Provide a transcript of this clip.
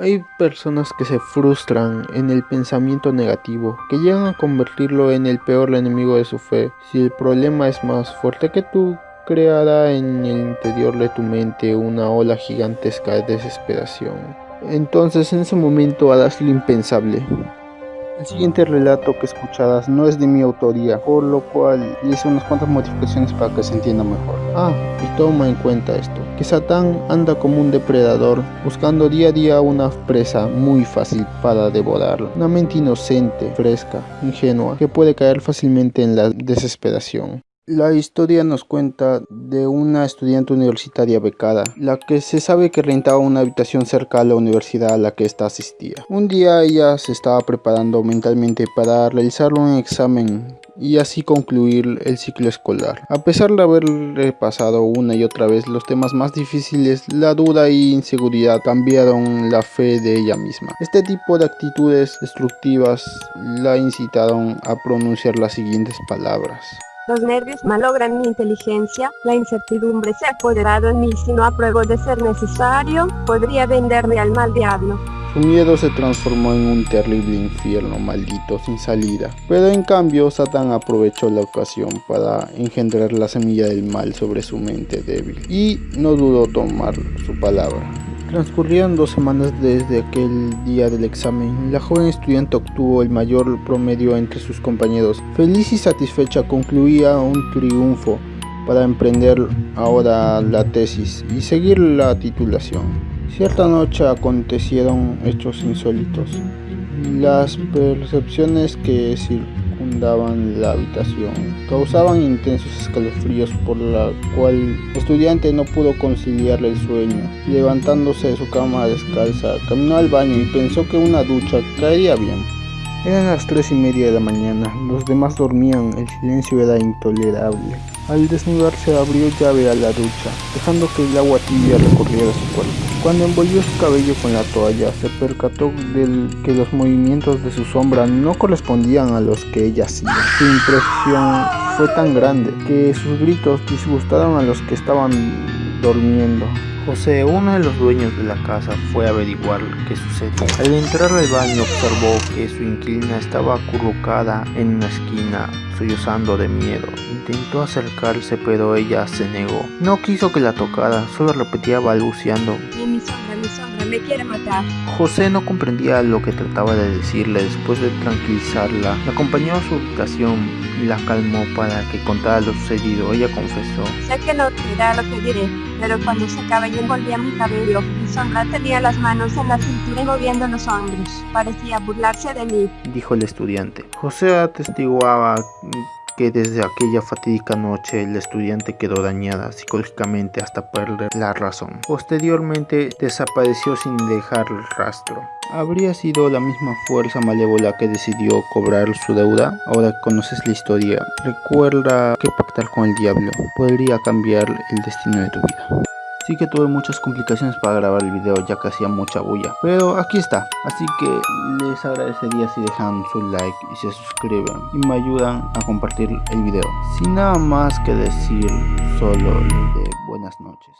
Hay personas que se frustran en el pensamiento negativo, que llegan a convertirlo en el peor enemigo de su fe. Si el problema es más fuerte que tú, creará en el interior de tu mente una ola gigantesca de desesperación. Entonces en ese momento harás lo impensable. El siguiente relato que escucharás no es de mi autoría, por lo cual hice unas cuantas modificaciones para que se entienda mejor. Ah, y toma en cuenta esto, que Satán anda como un depredador, buscando día a día una presa muy fácil para devorarla. Una mente inocente, fresca, ingenua, que puede caer fácilmente en la desesperación. La historia nos cuenta de una estudiante universitaria becada, la que se sabe que rentaba una habitación cerca a la universidad a la que ésta asistía. Un día ella se estaba preparando mentalmente para realizar un examen y así concluir el ciclo escolar. A pesar de haber repasado una y otra vez los temas más difíciles, la duda y inseguridad cambiaron la fe de ella misma. Este tipo de actitudes destructivas la incitaron a pronunciar las siguientes palabras. Los nervios malogran mi inteligencia, la incertidumbre se ha apoderado en mí si no apruebo de ser necesario, podría venderme al mal diablo. Su miedo se transformó en un terrible infierno maldito sin salida. Pero en cambio, Satán aprovechó la ocasión para engendrar la semilla del mal sobre su mente débil y no dudó tomar su palabra. Transcurrieron dos semanas desde aquel día del examen. La joven estudiante obtuvo el mayor promedio entre sus compañeros. Feliz y satisfecha concluía un triunfo para emprender ahora la tesis y seguir la titulación. Cierta noche acontecieron hechos insólitos. Las percepciones que circundaban la habitación causaban intensos escalofríos por la cual el estudiante no pudo conciliar el sueño. Levantándose de su cama descalza, caminó al baño y pensó que una ducha caería bien. Eran las tres y media de la mañana, los demás dormían, el silencio era intolerable. Al desnudarse abrió llave a la ducha, dejando que el agua tibia recorriera su cuerpo. Cuando envolvió su cabello con la toalla, se percató de que los movimientos de su sombra no correspondían a los que ella hacía. Su impresión fue tan grande que sus gritos disgustaron a los que estaban durmiendo. José, uno de los dueños de la casa, fue a averiguar qué sucedió. Al entrar al baño observó que su inquilina estaba acurrucada en una esquina, sollozando de miedo. Intentó acercarse pero ella se negó. No quiso que la tocara, solo repetía balbuceando. Mi sombra, mi sombra, me quiere matar. José no comprendía lo que trataba de decirle. Después de tranquilizarla, la acompañó a su habitación y la calmó para que contara lo sucedido. Ella confesó. Sé que no dirá lo que diré, pero cuando se y envolvía mi cabello, mi sombra tenía las manos en la cintura y moviendo los hombros. Parecía burlarse de mí. Dijo el estudiante. José atestiguaba que desde aquella fatídica noche el estudiante quedó dañada psicológicamente hasta perder la razón. Posteriormente desapareció sin dejar rastro. ¿Habría sido la misma fuerza malévola que decidió cobrar su deuda? Ahora conoces la historia. Recuerda que pactar con el diablo podría cambiar el destino de tu vida. Sí que tuve muchas complicaciones para grabar el video ya que hacía mucha bulla. Pero aquí está. Así que les agradecería si dejan su like y se suscriben. Y me ayudan a compartir el video. Sin nada más que decir, solo les de buenas noches.